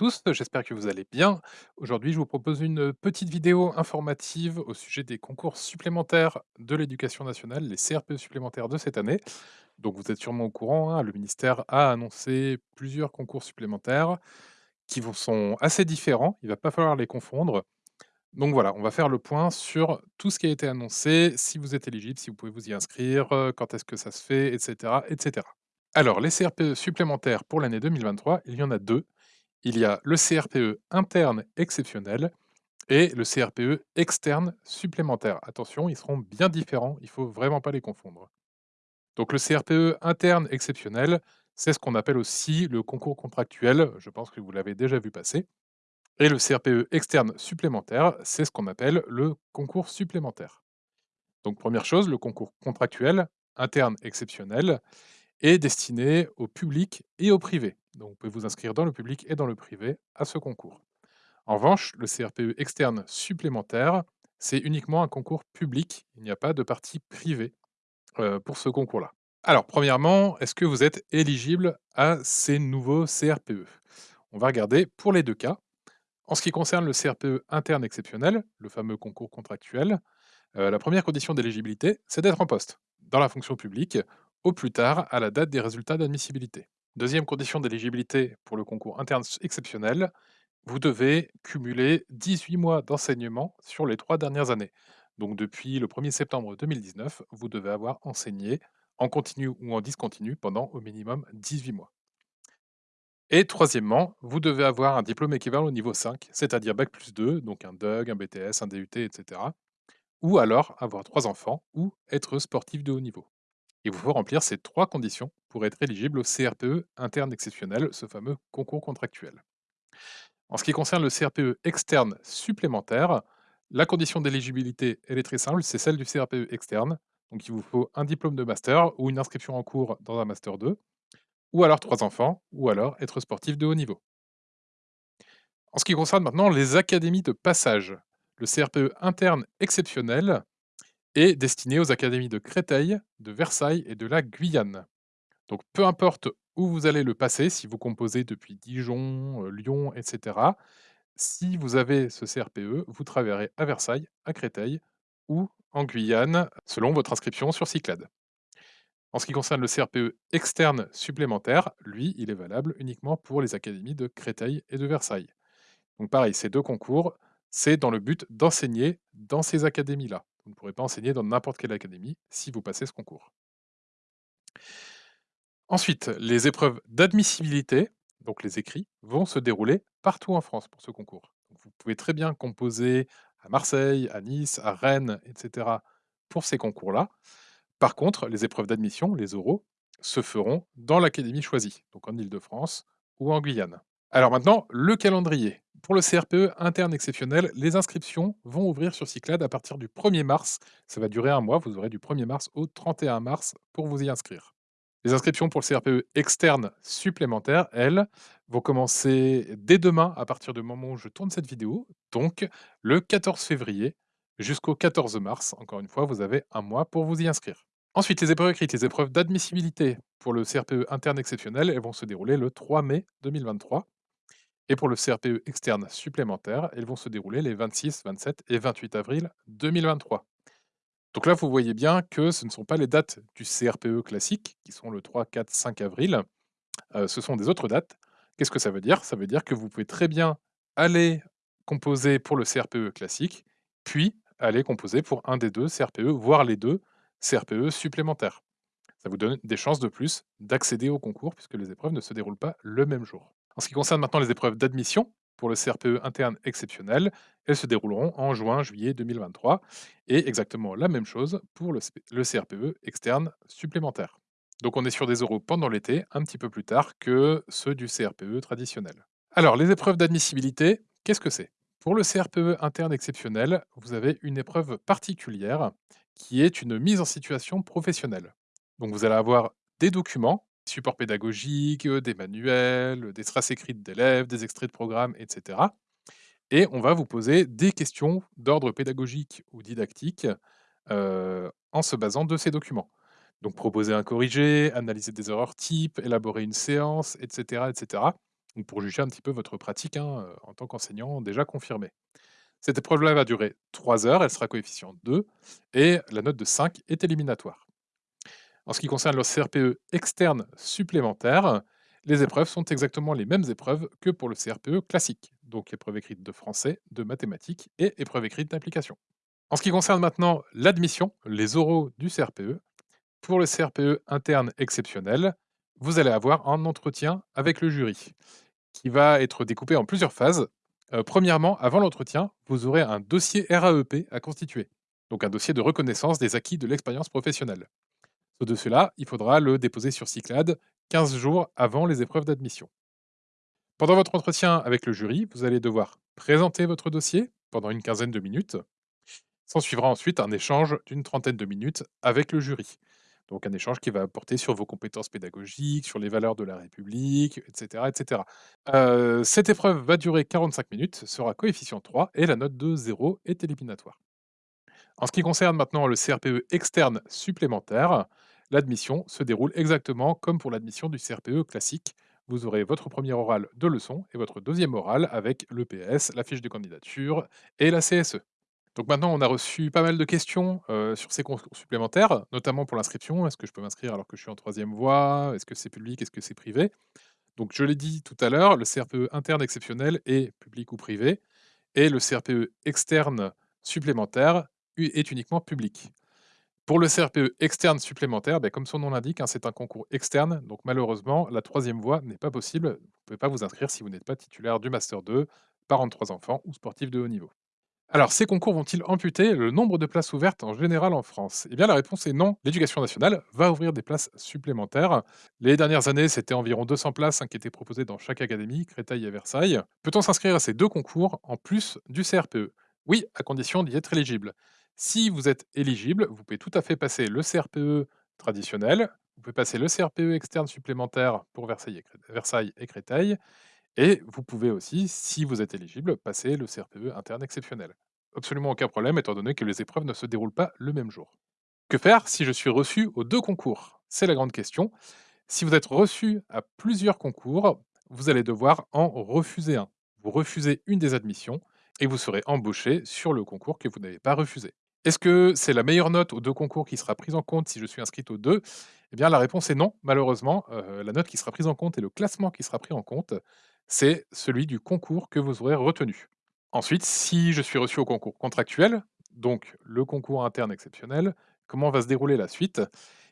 tous, j'espère que vous allez bien. Aujourd'hui, je vous propose une petite vidéo informative au sujet des concours supplémentaires de l'éducation nationale, les CRPE supplémentaires de cette année. Donc vous êtes sûrement au courant, hein, le ministère a annoncé plusieurs concours supplémentaires qui sont assez différents, il va pas falloir les confondre. Donc voilà, on va faire le point sur tout ce qui a été annoncé, si vous êtes éligible, si vous pouvez vous y inscrire, euh, quand est-ce que ça se fait, etc. etc. Alors, les CRPE supplémentaires pour l'année 2023, il y en a deux. Il y a le CRPE interne exceptionnel et le CRPE externe supplémentaire. Attention, ils seront bien différents, il ne faut vraiment pas les confondre. Donc le CRPE interne exceptionnel, c'est ce qu'on appelle aussi le concours contractuel, je pense que vous l'avez déjà vu passer. Et le CRPE externe supplémentaire, c'est ce qu'on appelle le concours supplémentaire. Donc première chose, le concours contractuel interne exceptionnel est destiné au public et au privé. Donc vous pouvez vous inscrire dans le public et dans le privé à ce concours. En revanche, le CRPE externe supplémentaire, c'est uniquement un concours public. Il n'y a pas de partie privée euh, pour ce concours-là. Alors, premièrement, est-ce que vous êtes éligible à ces nouveaux CRPE On va regarder pour les deux cas. En ce qui concerne le CRPE interne exceptionnel, le fameux concours contractuel, euh, la première condition d'éligibilité, c'est d'être en poste dans la fonction publique au plus tard à la date des résultats d'admissibilité. Deuxième condition d'éligibilité pour le concours interne exceptionnel, vous devez cumuler 18 mois d'enseignement sur les trois dernières années. Donc depuis le 1er septembre 2019, vous devez avoir enseigné en continu ou en discontinu pendant au minimum 18 mois. Et troisièmement, vous devez avoir un diplôme équivalent au niveau 5, c'est-à-dire Bac plus 2, donc un DUG, un BTS, un DUT, etc. Ou alors avoir trois enfants ou être sportif de haut niveau. Il vous faut remplir ces trois conditions pour être éligible au CRPE interne exceptionnel, ce fameux concours contractuel. En ce qui concerne le CRPE externe supplémentaire, la condition d'éligibilité, elle est très simple, c'est celle du CRPE externe. Donc il vous faut un diplôme de master ou une inscription en cours dans un master 2, ou alors trois enfants, ou alors être sportif de haut niveau. En ce qui concerne maintenant les académies de passage, le CRPE interne exceptionnel est destiné aux académies de Créteil, de Versailles et de la Guyane. Donc peu importe où vous allez le passer, si vous composez depuis Dijon, euh, Lyon, etc., si vous avez ce CRPE, vous travaillerez à Versailles, à Créteil ou en Guyane, selon votre inscription sur Cyclade. En ce qui concerne le CRPE externe supplémentaire, lui, il est valable uniquement pour les académies de Créteil et de Versailles. Donc pareil, ces deux concours, c'est dans le but d'enseigner dans ces académies-là. Vous ne pourrez pas enseigner dans n'importe quelle académie si vous passez ce concours. Ensuite, les épreuves d'admissibilité, donc les écrits, vont se dérouler partout en France pour ce concours. vous pouvez très bien composer à Marseille, à Nice, à Rennes, etc. pour ces concours-là. Par contre, les épreuves d'admission, les oraux, se feront dans l'académie choisie, donc en Ile-de-France ou en Guyane. Alors maintenant, le calendrier. Pour le CRPE interne exceptionnel, les inscriptions vont ouvrir sur Cyclade à partir du 1er mars. Ça va durer un mois, vous aurez du 1er mars au 31 mars pour vous y inscrire. Les inscriptions pour le CRPE externe supplémentaire, elles, vont commencer dès demain à partir du moment où je tourne cette vidéo, donc le 14 février jusqu'au 14 mars. Encore une fois, vous avez un mois pour vous y inscrire. Ensuite, les épreuves écrites, les épreuves d'admissibilité pour le CRPE interne exceptionnel, elles vont se dérouler le 3 mai 2023. Et pour le CRPE externe supplémentaire, elles vont se dérouler les 26, 27 et 28 avril 2023. Donc là, vous voyez bien que ce ne sont pas les dates du CRPE classique, qui sont le 3, 4, 5 avril. Euh, ce sont des autres dates. Qu'est-ce que ça veut dire? Ça veut dire que vous pouvez très bien aller composer pour le CRPE classique, puis aller composer pour un des deux CRPE, voire les deux CRPE supplémentaires. Ça vous donne des chances de plus d'accéder au concours, puisque les épreuves ne se déroulent pas le même jour. En ce qui concerne maintenant les épreuves d'admission, pour le CRPE interne exceptionnel, elles se dérouleront en juin-juillet 2023, et exactement la même chose pour le, CRPE externe supplémentaire. Donc on est sur des euros pendant l'été, un petit peu plus tard que ceux du CRPE traditionnel. Alors, les épreuves d'admissibilité, qu'est-ce que c'est? Pour le CRPE interne exceptionnel, vous avez une épreuve particulière qui est une mise en situation professionnelle. Donc vous allez avoir des documents supports pédagogiques, des manuels, des traces écrites d'élèves, des extraits de programmes, etc. Et on va vous poser des questions d'ordre pédagogique ou didactique en se basant de ces documents. Donc proposer un corrigé, analyser des erreurs types, élaborer une séance, etc. etc. ou pour juger un petit peu votre pratique hein, euh, en tant qu'enseignant déjà confirmé. Cette épreuve-là va durer 3 heures, elle sera coefficient 2 et la note de 5 est éliminatoire. En ce qui concerne le CRPE externe supplémentaire, les épreuves sont exactement les mêmes épreuves que pour le CRPE classique, donc épreuve écrite de français, de mathématiques et épreuve écrite d'application. En ce qui concerne maintenant l'admission, les oraux du CRPE, pour le CRPE interne exceptionnel, vous allez avoir un entretien avec le jury qui va être découpé en plusieurs phases. Euh, premièrement, avant l'entretien, vous aurez un dossier RAEP à constituer, donc un dossier de reconnaissance des acquis de l'expérience professionnelle. Ce dossier-là, il faudra le déposer sur Cyclade 15 jours avant les épreuves d'admission. Pendant votre entretien avec le jury, vous allez devoir présenter votre dossier pendant une quinzaine de minutes. S'en suivra ensuite un échange d'une trentaine de minutes avec le jury. Donc un échange qui va porter sur vos compétences pédagogiques, sur les valeurs de la République, etc. etc. Euh, cette épreuve va durer 45 minutes, sera coefficient 3 et la note de 0 est éliminatoire. En ce qui concerne maintenant le CRPE externe supplémentaire, l'admission se déroule exactement comme pour l'admission du CRPE classique. Vous aurez votre premier oral de leçon et votre deuxième oral avec l'EPS, la fiche de candidature et la CSE. Donc maintenant, on a reçu pas mal de questions euh, sur ces concours supplémentaires, notamment pour l'inscription. Est-ce que je peux m'inscrire alors que je suis en troisième voie? Est-ce que c'est public? Est-ce que c'est privé? Donc je l'ai dit tout à l'heure, le CRPE interne exceptionnel est public ou privé, et le CRPE externe supplémentaire est uniquement public. Pour le CRPE externe supplémentaire, ben, comme son nom l'indique, hein, c'est un concours externe, donc malheureusement, la troisième voie n'est pas possible. Vous ne pouvez pas vous inscrire si vous n'êtes pas titulaire du Master 2, parent de trois enfants ou sportif de haut niveau. Alors, ces concours vont-ils amputer le nombre de places ouvertes en général en France? Eh bien, la réponse est non. L'éducation nationale va ouvrir des places supplémentaires. Les dernières années, c'était environ 200 places hein, qui étaient proposées dans chaque académie, Créteil et Versailles. Peut-on s'inscrire à ces deux concours en plus du CRPE Oui, à condition d'y être éligible. Si vous êtes éligible, vous pouvez tout à fait passer le CRPE traditionnel, vous pouvez passer le CRPE externe supplémentaire pour Versailles et Créteil, et vous pouvez aussi, si vous êtes éligible, passer le CRPE interne exceptionnel. Absolument aucun problème étant donné que les épreuves ne se déroulent pas le même jour. Que faire si je suis reçu aux deux concours? C'est la grande question. Si vous êtes reçu à plusieurs concours, vous allez devoir en refuser un. Vous refusez une des admissions et vous serez embauché sur le concours que vous n'avez pas refusé. Est-ce que c'est la meilleure note aux deux concours qui sera prise en compte si je suis inscrite aux deux? Eh bien, la réponse est non, malheureusement. Euh, la note qui sera prise en compte et le classement qui sera pris en compte, c'est celui du concours que vous aurez retenu. Ensuite, si je suis reçu au concours contractuel, donc le concours interne exceptionnel, comment va se dérouler la suite?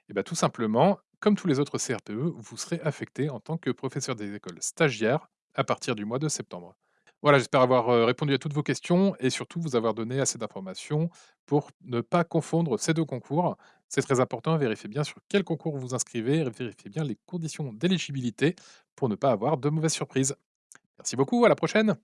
Eh bien, tout simplement, comme tous les autres CRPE, vous serez affecté en tant que professeur des écoles stagiaires à partir du mois de septembre. Voilà, j'espère avoir répondu à toutes vos questions et surtout vous avoir donné assez d'informations pour ne pas confondre ces deux concours. C'est très important, vérifiez bien sur quel concours vous vous inscrivez, vérifiez bien les conditions d'éligibilité pour ne pas avoir de mauvaises surprises. Merci beaucoup, à la prochaine